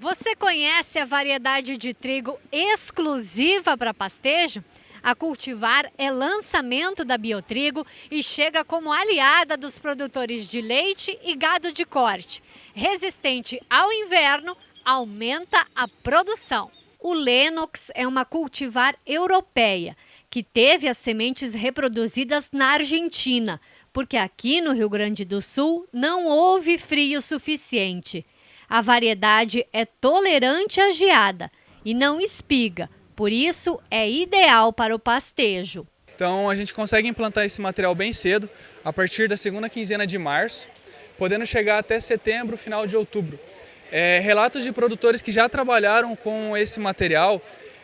Você conhece a variedade de trigo exclusiva para pastejo? A cultivar é lançamento da Biotrigo e chega como aliada dos produtores de leite e gado de corte. Resistente ao inverno, aumenta a produção. O Lenox é uma cultivar europeia que teve as sementes reproduzidas na Argentina, porque aqui no Rio Grande do Sul não houve frio suficiente. A variedade é tolerante à geada e não espiga, por isso é ideal para o pastejo. Então a gente consegue implantar esse material bem cedo, a partir da segunda quinzena de março, podendo chegar até setembro, final de outubro. É, relatos de produtores que já trabalharam com esse material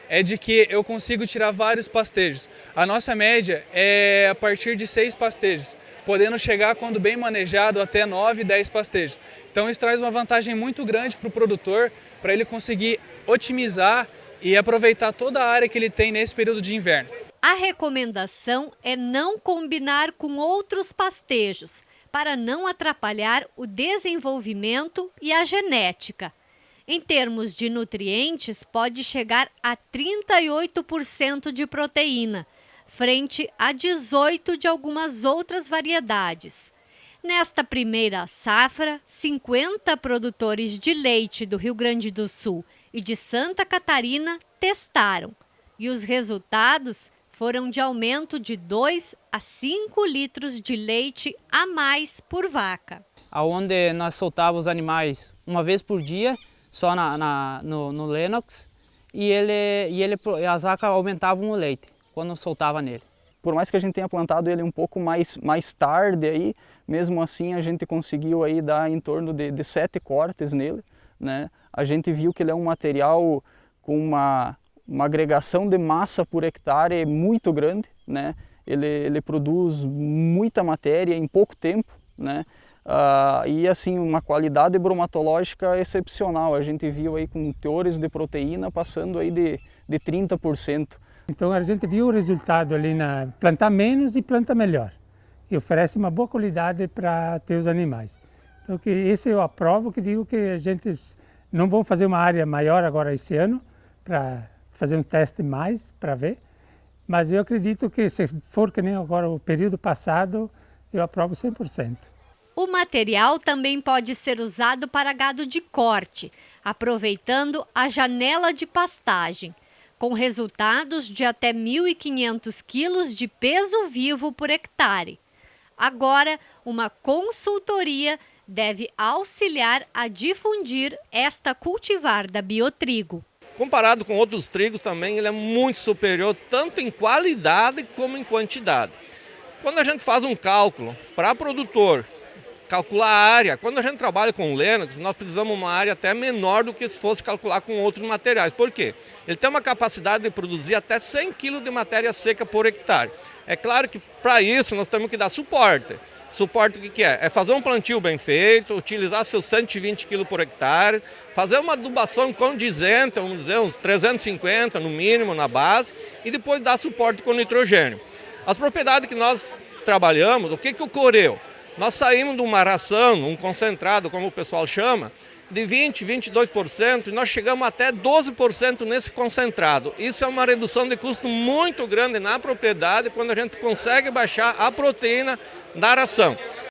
é de que eu consigo tirar vários pastejos. A nossa média é a partir de seis pastejos, podendo chegar, quando bem manejado, até 9, 10 pastejos. Então isso traz uma vantagem muito grande para o produtor, para ele conseguir otimizar e aproveitar toda a área que ele tem nesse período de inverno. A recomendação é não combinar com outros pastejos, para não atrapalhar o desenvolvimento e a genética. Em termos de nutrientes, pode chegar a 38% de proteína, frente a 18% de algumas outras variedades. Nesta primeira safra, 50 produtores de leite do Rio Grande do Sul e de Santa Catarina testaram. E os resultados foram de aumento de 2 a 5 litros de leite a mais por vaca. Onde nós soltávamos os animais uma vez por dia, só na, na no, no Lennox, e, ele, e ele, as vacas aumentavam o leite quando soltava nele por mais que a gente tenha plantado ele um pouco mais, mais tarde aí, mesmo assim a gente conseguiu aí dar em torno de, de sete cortes nele, né? A gente viu que ele é um material com uma, uma agregação de massa por hectare muito grande, né? Ele, ele produz muita matéria em pouco tempo, né? Uh, e assim uma qualidade bromatológica excepcional. A gente viu aí com teores de proteína passando aí de, de 30%. Então a gente viu o resultado ali na plantar menos e planta melhor. E oferece uma boa qualidade para ter os animais. Então que esse eu aprovo, que digo que a gente não vamos fazer uma área maior agora esse ano, para fazer um teste mais, para ver. Mas eu acredito que se for que nem agora o período passado, eu aprovo 100%. O material também pode ser usado para gado de corte, aproveitando a janela de pastagem com resultados de até 1.500 quilos de peso vivo por hectare. Agora, uma consultoria deve auxiliar a difundir esta cultivar da biotrigo. Comparado com outros trigos também, ele é muito superior tanto em qualidade como em quantidade. Quando a gente faz um cálculo para produtor calcular a área. Quando a gente trabalha com o Lennox, nós precisamos uma área até menor do que se fosse calcular com outros materiais. Por quê? Ele tem uma capacidade de produzir até 100 kg de matéria seca por hectare. É claro que para isso nós temos que dar suporte. Suporte o que, que é? É fazer um plantio bem feito, utilizar seus 120 kg por hectare, fazer uma adubação condizente, vamos dizer, uns 350 no mínimo na base, e depois dar suporte com nitrogênio. As propriedades que nós trabalhamos, o que, que ocorreu? Nós saímos de uma ração, um concentrado, como o pessoal chama, de 20%, 22% e nós chegamos até 12% nesse concentrado. Isso é uma redução de custo muito grande na propriedade quando a gente consegue baixar a proteína da ração.